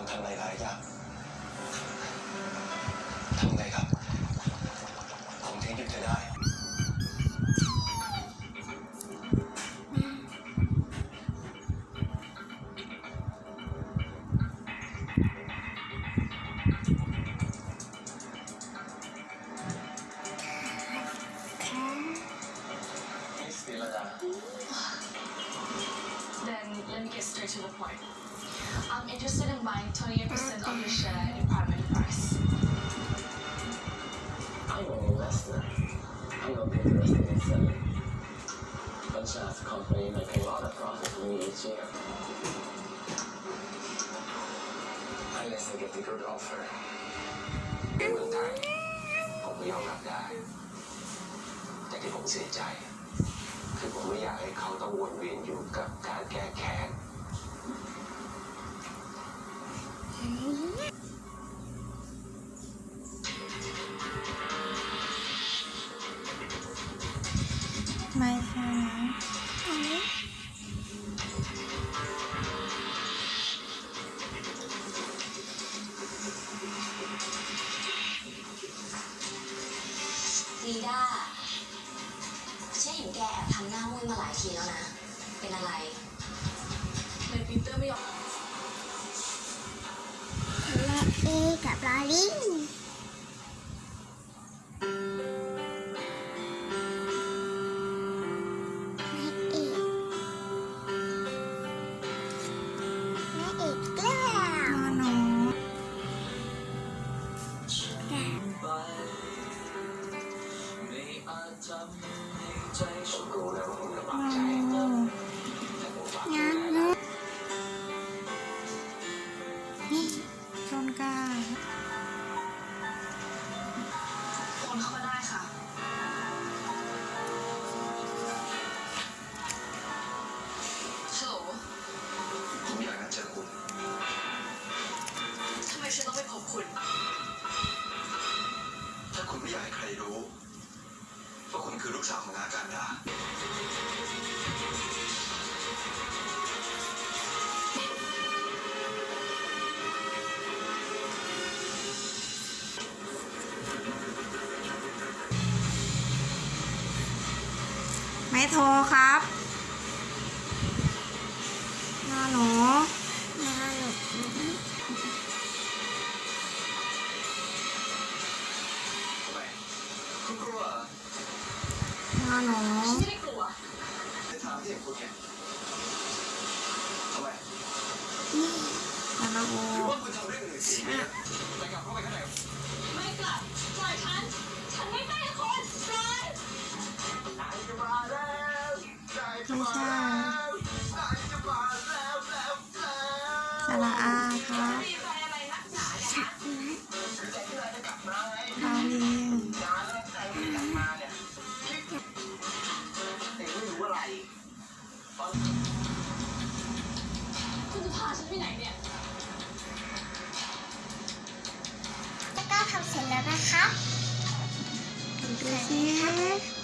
ามทำหลายๆอย่างทำไงครับ ผมถึงหยุดเธอได้มิสศิลดา Then let me get straight to the point. I'm interested in buying 28% of your share in prime enterprise. I'm an investor. I'm not interested in selling. Franchise company make a lot of profit for me each year. Unless I get a good offer. ในเมืองไทยผมก็ยอมรับได้ แต่ที่ผมเสียใจ คือผมไม่อยากให้เขาต้องวนเวียนอยู่กับการแก้แค้น ช่นะลีด้าฉันเห็นแกแอบทำหน้ามุ้ยมาหลายทีแล้วนะ เป็นอะไรในปีเตอร์ไม่ยอม และเอกับลอลิง นะว่าคุณลำบากใจโอ้แต่ผมฝากงานเนอะนี่ต้นกล้าคนเข้ามาได้ค่ะฮัลโหลผมอยากนัดเจอคุณทำไมฉันต้องไปพบคุณ ถ้าคุณไม่อยากให้ใครรู้ ว่าคุณคือลูกสาวของอาการดาไม่โทรครับ อหนูฉันไม่ได้กลัวในทางที่อย่างคุณเนี่ยทำไมนี่นอหนูหรือว่าคุณทำเรื่องอื่นสิเนี่ยไปกลับเข้าไปข้างในไม่กลับปล่อยฉัน ฉันไม่ไปกับคุณปล่อยนายจะมาแล้วนายจะไม่มาใช่แล้วนายจะมาแล้วแล้วแล้วสระอาครับมีอะ คุณจะพาฉันไปไหนเนี่ยแล้วก็ทำเสร็จแล้วนะครับดูสิ